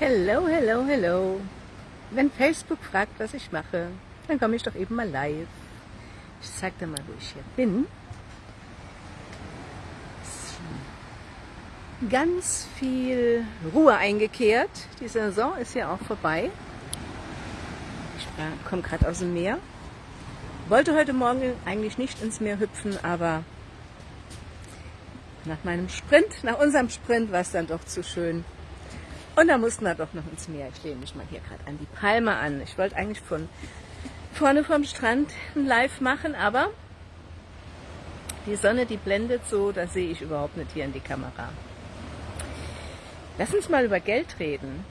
Hello, hello, hello. Wenn Facebook fragt, was ich mache, dann komme ich doch eben mal live. Ich zeig dir mal, wo ich hier bin. Ganz viel Ruhe eingekehrt. Die Saison ist ja auch vorbei. Ich komme gerade aus dem Meer. Wollte heute Morgen eigentlich nicht ins Meer hüpfen, aber nach meinem Sprint, nach unserem Sprint war es dann doch zu schön. Und da mussten wir doch noch ins Meer. Ich lehne mich mal hier gerade an die Palme an. Ich wollte eigentlich von vorne vom Strand ein Live machen, aber die Sonne, die blendet so, da sehe ich überhaupt nicht hier in die Kamera. Lass uns mal über Geld reden.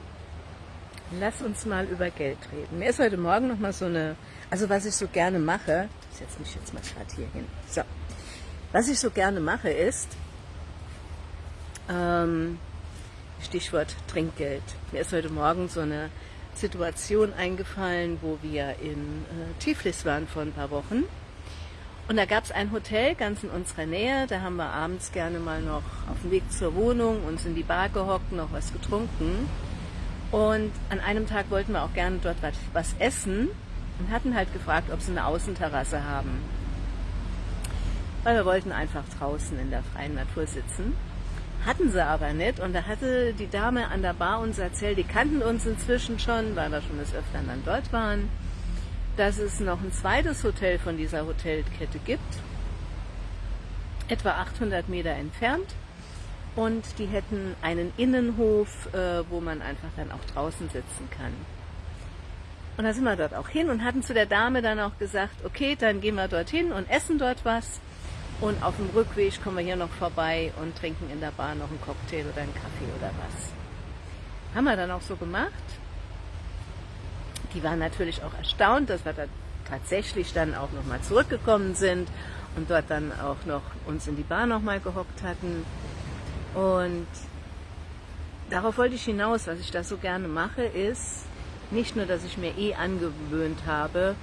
Lass uns mal über Geld reden. Mir ist heute Morgen noch mal so eine, also was ich so gerne mache, ich setze mich jetzt mal gerade hier hin. So, was ich so gerne mache ist, ähm, Stichwort Trinkgeld. Mir ist heute Morgen so eine Situation eingefallen, wo wir in äh, Tiflis waren vor ein paar Wochen. Und da gab es ein Hotel ganz in unserer Nähe. Da haben wir abends gerne mal noch auf dem Weg zur Wohnung uns in die Bar gehockt, noch was getrunken. Und an einem Tag wollten wir auch gerne dort was, was essen und hatten halt gefragt, ob sie eine Außenterrasse haben. Weil wir wollten einfach draußen in der freien Natur sitzen. Hatten sie aber nicht. Und da hatte die Dame an der Bar uns erzählt, die kannten uns inzwischen schon, weil wir schon des Öfteren dann dort waren, dass es noch ein zweites Hotel von dieser Hotelkette gibt, etwa 800 Meter entfernt. Und die hätten einen Innenhof, äh, wo man einfach dann auch draußen sitzen kann. Und da sind wir dort auch hin und hatten zu der Dame dann auch gesagt, okay, dann gehen wir dorthin und essen dort was. Und auf dem Rückweg kommen wir hier noch vorbei und trinken in der Bar noch einen Cocktail oder einen Kaffee oder was. Haben wir dann auch so gemacht. Die waren natürlich auch erstaunt, dass wir da tatsächlich dann auch nochmal zurückgekommen sind und dort dann auch noch uns in die Bar nochmal gehockt hatten. Und darauf wollte ich hinaus, was ich da so gerne mache, ist nicht nur, dass ich mir eh angewöhnt habe,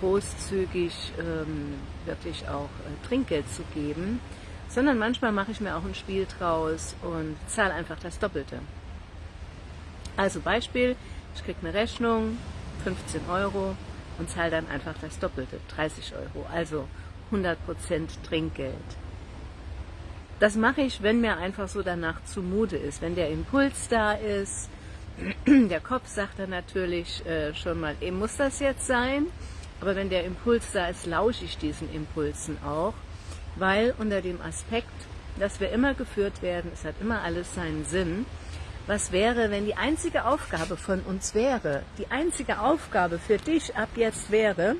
großzügig ähm, wirklich auch äh, Trinkgeld zu geben, sondern manchmal mache ich mir auch ein Spiel draus und zahle einfach das Doppelte. Also Beispiel, ich kriege eine Rechnung, 15 Euro und zahle dann einfach das Doppelte, 30 Euro, also 100% Trinkgeld. Das mache ich, wenn mir einfach so danach zumute ist, wenn der Impuls da ist. Der Kopf sagt dann natürlich äh, schon mal, eben muss das jetzt sein? Aber wenn der Impuls da ist, lausche ich diesen Impulsen auch, weil unter dem Aspekt, dass wir immer geführt werden, es hat immer alles seinen Sinn. Was wäre, wenn die einzige Aufgabe von uns wäre, die einzige Aufgabe für dich ab jetzt wäre,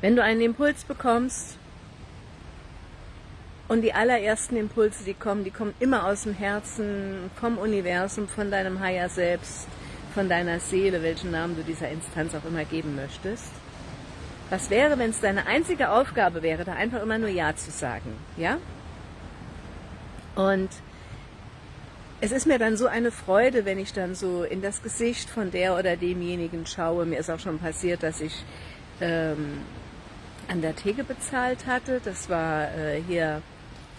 wenn du einen Impuls bekommst und die allerersten Impulse, die kommen, die kommen immer aus dem Herzen, vom Universum, von deinem Higher Selbst, von deiner Seele, welchen Namen du dieser Instanz auch immer geben möchtest. Was wäre, wenn es deine einzige Aufgabe wäre, da einfach immer nur Ja zu sagen, ja? Und es ist mir dann so eine Freude, wenn ich dann so in das Gesicht von der oder demjenigen schaue. Mir ist auch schon passiert, dass ich ähm, an der Theke bezahlt hatte. Das war äh, hier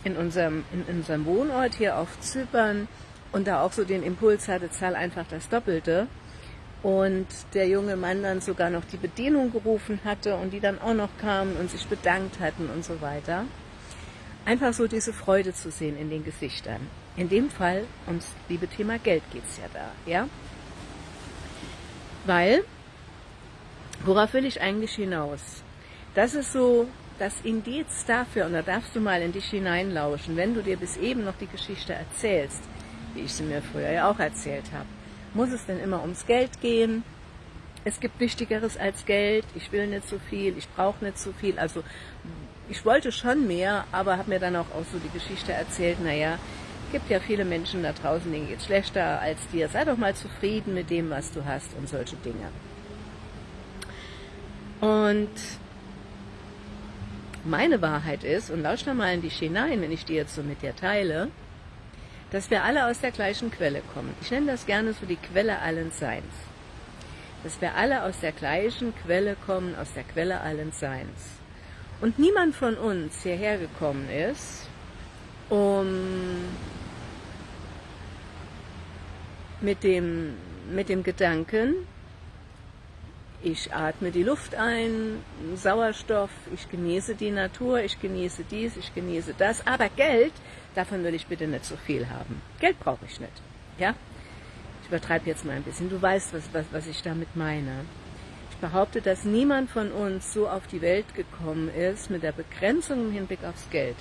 in unserem, in unserem Wohnort hier auf Zypern und da auch so den Impuls hatte, zahl einfach das Doppelte. Und der junge Mann dann sogar noch die Bedienung gerufen hatte und die dann auch noch kamen und sich bedankt hatten und so weiter. Einfach so diese Freude zu sehen in den Gesichtern. In dem Fall ums liebe Thema Geld geht's ja da, ja? Weil, worauf will ich eigentlich hinaus? Das ist so das Indiz dafür, und da darfst du mal in dich hineinlauschen, wenn du dir bis eben noch die Geschichte erzählst, wie ich sie mir früher ja auch erzählt habe. Muss es denn immer ums Geld gehen? Es gibt Wichtigeres als Geld. Ich will nicht so viel, ich brauche nicht so viel. Also ich wollte schon mehr, aber habe mir dann auch, auch so die Geschichte erzählt, naja, gibt ja viele Menschen da draußen, denen geht es schlechter als dir. Sei doch mal zufrieden mit dem, was du hast und solche Dinge. Und meine Wahrheit ist, und lausch da mal in dich hinein, wenn ich die jetzt so mit dir teile, dass wir alle aus der gleichen Quelle kommen. Ich nenne das gerne so die Quelle allen Seins. Dass wir alle aus der gleichen Quelle kommen, aus der Quelle allen Seins. Und niemand von uns hierher gekommen ist, um mit dem, mit dem Gedanken, ich atme die Luft ein, Sauerstoff, ich genieße die Natur, ich genieße dies, ich genieße das. Aber Geld, davon will ich bitte nicht so viel haben. Geld brauche ich nicht. Ja? Ich übertreibe jetzt mal ein bisschen. Du weißt, was, was, was ich damit meine. Ich behaupte, dass niemand von uns so auf die Welt gekommen ist mit der Begrenzung im Hinblick aufs Geld.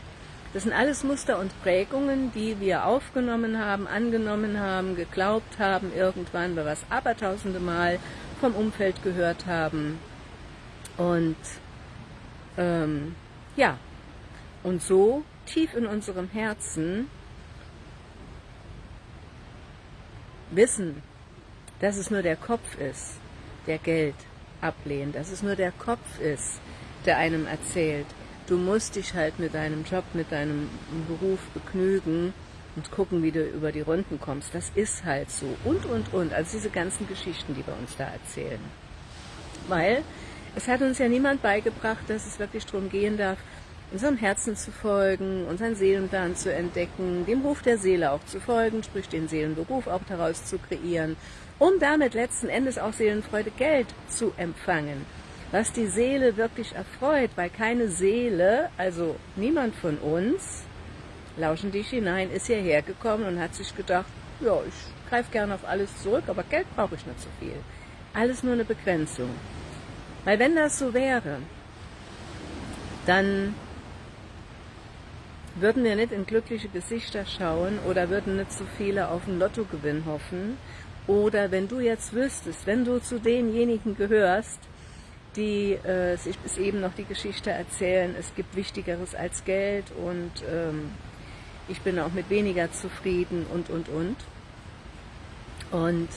Das sind alles Muster und Prägungen, die wir aufgenommen haben, angenommen haben, geglaubt haben, irgendwann, wir es abertausende Mal vom Umfeld gehört haben. Und ähm, ja, und so tief in unserem Herzen wissen, dass es nur der Kopf ist, der Geld ablehnt, dass es nur der Kopf ist, der einem erzählt, du musst dich halt mit deinem Job, mit deinem Beruf begnügen und gucken, wie du über die Runden kommst. Das ist halt so. Und, und, und. Also diese ganzen Geschichten, die wir uns da erzählen. Weil es hat uns ja niemand beigebracht, dass es wirklich darum gehen darf, unserem Herzen zu folgen, unseren Seelenplan zu entdecken, dem Ruf der Seele auch zu folgen, sprich den Seelenberuf auch daraus zu kreieren, um damit letzten Endes auch Seelenfreude Geld zu empfangen. Was die Seele wirklich erfreut, weil keine Seele, also niemand von uns, lauschen dich hinein, ist hierher gekommen und hat sich gedacht, ja, ich greife gerne auf alles zurück, aber Geld brauche ich nicht so viel. Alles nur eine Begrenzung. Weil wenn das so wäre, dann würden wir nicht in glückliche Gesichter schauen oder würden nicht so viele auf einen Lottogewinn hoffen. Oder wenn du jetzt wüsstest, wenn du zu denjenigen gehörst, die äh, sich bis eben noch die Geschichte erzählen, es gibt Wichtigeres als Geld und ähm, ich bin auch mit weniger zufrieden und, und, und. Und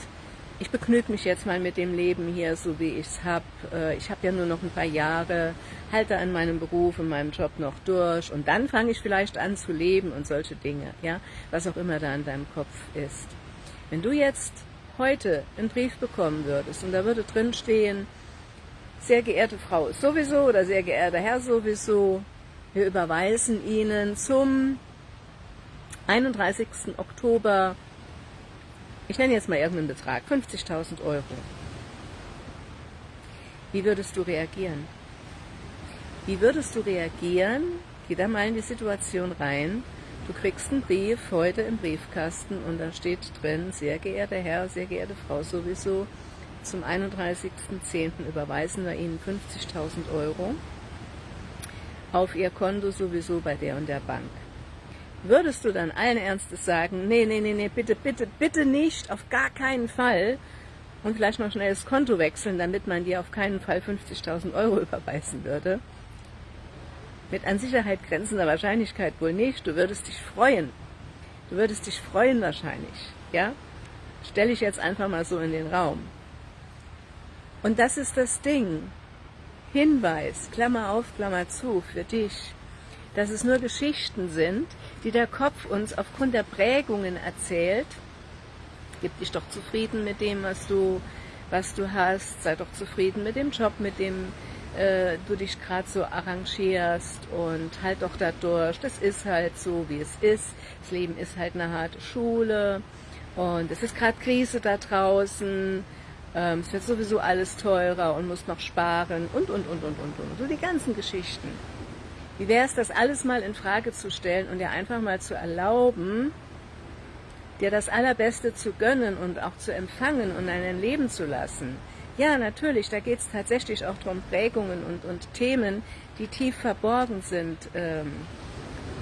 ich begnüge mich jetzt mal mit dem Leben hier, so wie ich es habe. Äh, ich habe ja nur noch ein paar Jahre, halte an meinem Beruf, in meinem Job noch durch und dann fange ich vielleicht an zu leben und solche Dinge, ja, was auch immer da in deinem Kopf ist. Wenn du jetzt heute einen Brief bekommen würdest und da würde drin stehen, sehr geehrte Frau sowieso oder sehr geehrter Herr sowieso, wir überweisen Ihnen zum 31. Oktober ich nenne jetzt mal irgendeinen Betrag, 50.000 Euro. Wie würdest du reagieren? Wie würdest du reagieren? Geh da mal in die Situation rein. Du kriegst einen Brief heute im Briefkasten und da steht drin, sehr geehrter Herr, sehr geehrte Frau sowieso, zum 31.10. überweisen wir Ihnen 50.000 Euro auf Ihr Konto sowieso bei der und der Bank würdest du dann allen Ernstes sagen, nee, nee, nee, nee, bitte, bitte, bitte nicht, auf gar keinen Fall und vielleicht noch schnell das Konto wechseln, damit man dir auf keinen Fall 50.000 Euro überweisen würde? Mit an Sicherheit grenzender Wahrscheinlichkeit wohl nicht. Du würdest dich freuen. Du würdest dich freuen wahrscheinlich. Ja? Stelle ich jetzt einfach mal so in den Raum. Und das ist das Ding. Hinweis, Klammer auf, Klammer zu, für dich dass es nur Geschichten sind, die der Kopf uns aufgrund der Prägungen erzählt. Gib dich doch zufrieden mit dem, was du, was du hast, sei doch zufrieden mit dem Job, mit dem äh, du dich gerade so arrangierst und halt doch da durch. Das ist halt so, wie es ist. Das Leben ist halt eine harte Schule und es ist gerade Krise da draußen. Ähm, es wird sowieso alles teurer und muss noch sparen und, und, und, und, und, und. So die ganzen Geschichten. Wie wäre es, das alles mal in Frage zu stellen und dir einfach mal zu erlauben, dir das Allerbeste zu gönnen und auch zu empfangen und dein Leben zu lassen? Ja, natürlich, da geht es tatsächlich auch darum, Prägungen und, und Themen, die tief verborgen sind, ähm,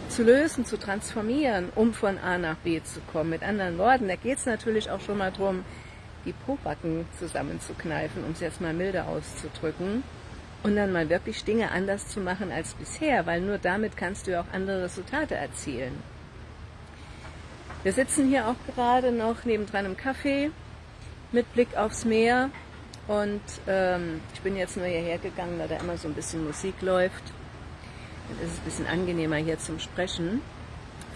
zu lösen, zu transformieren, um von A nach B zu kommen. Mit anderen Worten, da geht es natürlich auch schon mal darum, die Pobacken zusammenzukneifen, um es jetzt mal milde auszudrücken und dann mal wirklich Dinge anders zu machen als bisher, weil nur damit kannst du ja auch andere Resultate erzielen. Wir sitzen hier auch gerade noch nebendran im Café mit Blick aufs Meer und ähm, ich bin jetzt nur hierher gegangen, weil da immer so ein bisschen Musik läuft. Dann ist es ein bisschen angenehmer hier zum Sprechen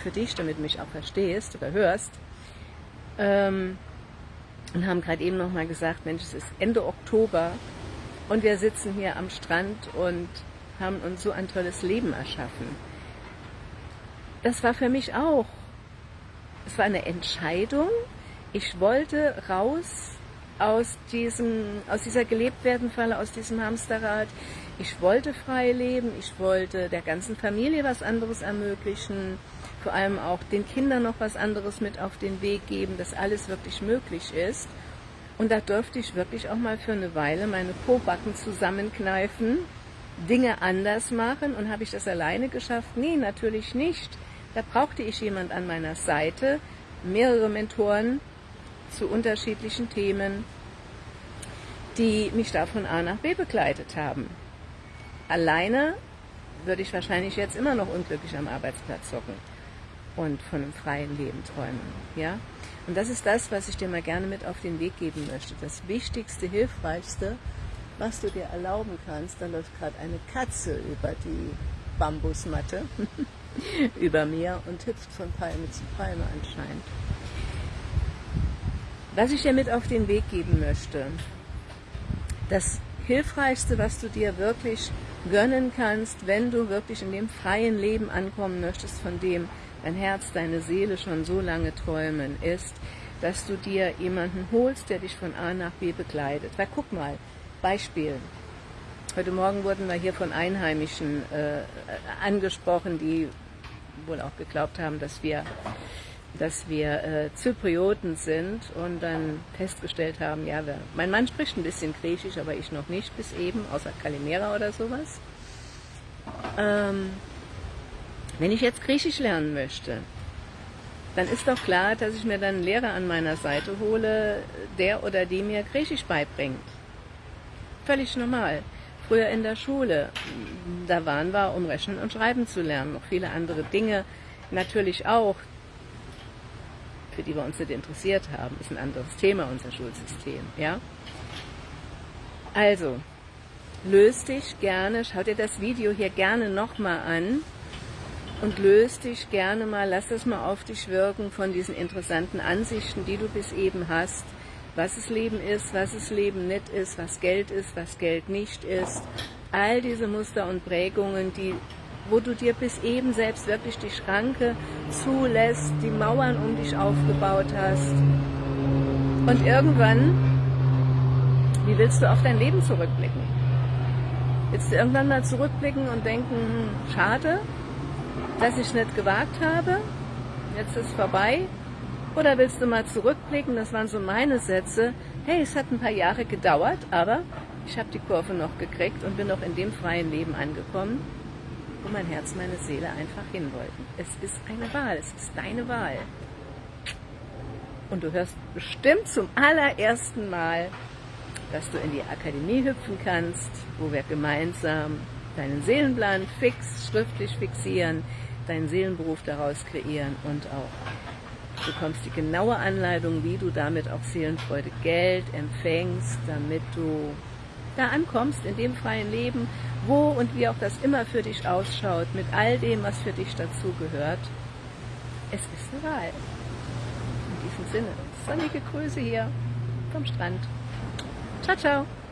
für dich, damit du mich auch verstehst oder hörst. Ähm, und haben gerade eben noch mal gesagt, Mensch, es ist Ende Oktober und wir sitzen hier am Strand und haben uns so ein tolles Leben erschaffen. Das war für mich auch. Es war eine Entscheidung, Ich wollte raus aus, diesem, aus dieser gelebt werden Falle, aus diesem Hamsterrad. Ich wollte frei leben, ich wollte der ganzen Familie was anderes ermöglichen, vor allem auch den Kindern noch was anderes mit auf den Weg geben, dass alles wirklich möglich ist. Und da durfte ich wirklich auch mal für eine Weile meine Po-Backen zusammenkneifen, Dinge anders machen. Und habe ich das alleine geschafft? Nee, natürlich nicht. Da brauchte ich jemand an meiner Seite, mehrere Mentoren zu unterschiedlichen Themen, die mich da von A nach B begleitet haben. Alleine würde ich wahrscheinlich jetzt immer noch unglücklich am Arbeitsplatz hocken und von einem freien Leben träumen. Ja? Und das ist das, was ich dir mal gerne mit auf den Weg geben möchte. Das Wichtigste, Hilfreichste, was du dir erlauben kannst, da läuft gerade eine Katze über die Bambusmatte über mir und hüpft von Palme zu Palme anscheinend. Was ich dir mit auf den Weg geben möchte, das Hilfreichste, was du dir wirklich gönnen kannst, wenn du wirklich in dem freien Leben ankommen möchtest, von dem dein Herz, deine Seele schon so lange träumen, ist, dass du dir jemanden holst, der dich von A nach B begleitet. Weil guck mal, Beispiel. Heute Morgen wurden wir hier von Einheimischen äh, angesprochen, die wohl auch geglaubt haben, dass wir, dass wir äh, Zyprioten sind und dann festgestellt haben, ja, wir, mein Mann spricht ein bisschen Griechisch, aber ich noch nicht bis eben, außer Kalimera oder sowas. Ähm, wenn ich jetzt Griechisch lernen möchte, dann ist doch klar, dass ich mir dann einen Lehrer an meiner Seite hole, der oder die mir Griechisch beibringt. Völlig normal. Früher in der Schule, da waren wir, um Rechnen und Schreiben zu lernen, noch viele andere Dinge natürlich auch, für die wir uns nicht interessiert haben, ist ein anderes Thema, unser Schulsystem, ja. Also, löst dich gerne, schau dir das Video hier gerne nochmal an, und löst dich gerne mal, lass das mal auf dich wirken von diesen interessanten Ansichten, die du bis eben hast, was es Leben ist, was es Leben nicht ist, was Geld ist, was Geld nicht ist. All diese Muster und Prägungen, die, wo du dir bis eben selbst wirklich die Schranke zulässt, die Mauern um dich aufgebaut hast. Und irgendwann, wie willst du auf dein Leben zurückblicken? Willst du irgendwann mal zurückblicken und denken, hm, schade, dass ich nicht gewagt habe, jetzt ist vorbei? Oder willst du mal zurückblicken, das waren so meine Sätze, hey, es hat ein paar Jahre gedauert, aber ich habe die Kurve noch gekriegt und bin noch in dem freien Leben angekommen, wo mein Herz, meine Seele einfach hin wollten. Es ist eine Wahl, es ist deine Wahl. Und du hörst bestimmt zum allerersten Mal, dass du in die Akademie hüpfen kannst, wo wir gemeinsam deinen Seelenplan fix, schriftlich fixieren, deinen Seelenberuf daraus kreieren und auch du bekommst die genaue Anleitung, wie du damit auch Seelenfreude Geld empfängst, damit du da ankommst in dem freien Leben, wo und wie auch das immer für dich ausschaut, mit all dem, was für dich dazu gehört. Es ist eine Wahl. In diesem Sinne, sonnige Grüße hier vom Strand. Ciao, ciao.